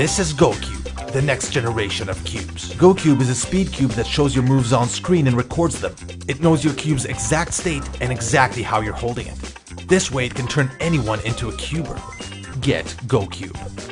This is GoCube, the next generation of cubes. GoCube is a speed cube that shows your moves on screen and records them. It knows your cube's exact state and exactly how you're holding it. This way it can turn anyone into a cuber. Get GoCube.